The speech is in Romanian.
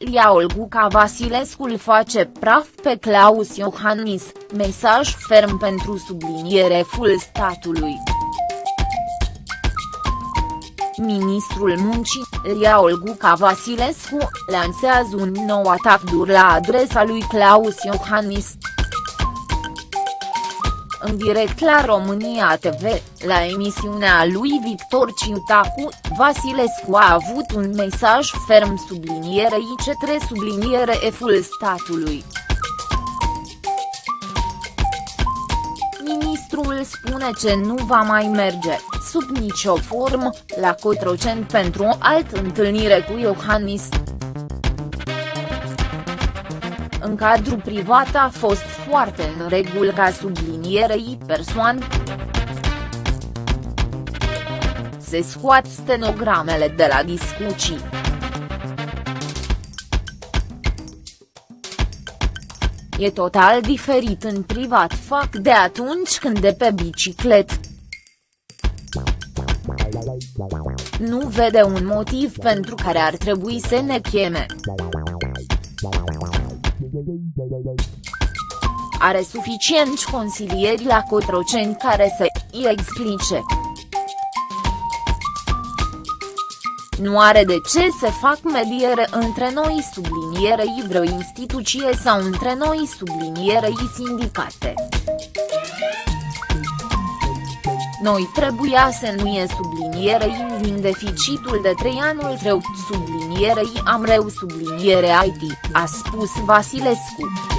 Ilia Olguca Vasilescu îl face praf pe Claus Iohannis, mesaj ferm pentru subliniere full statului. Ministrul Muncii, Ilia Olguca Vasilescu, lansează un nou atac dur la adresa lui Claus Iohannis. În direct la România TV, la emisiunea lui Victor Ciutacu, Vasilescu a avut un mesaj ferm sublinierei cetre subliniere eful statului. Ministrul spune ce nu va mai merge, sub nicio formă, la Cotroceni pentru o altă întâlnire cu Iohannis. În cadrul privat a fost foarte în regulă ca sublinierei persoane. Se scoat stenogramele de la discuții. E total diferit în privat fac de atunci când de pe biciclet. Nu vede un motiv pentru care ar trebui să ne cheme. Are suficienți consilieri la Cotroceni care să îi explice. Nu are de ce să fac mediere între noi sublinierei vreo instituție sau între noi sublinierei sindicate. Noi trebuia să nu e sublinierei din deficitul de 3 anul trecut sublinierei am reu subliniere IT, a spus Vasilescu.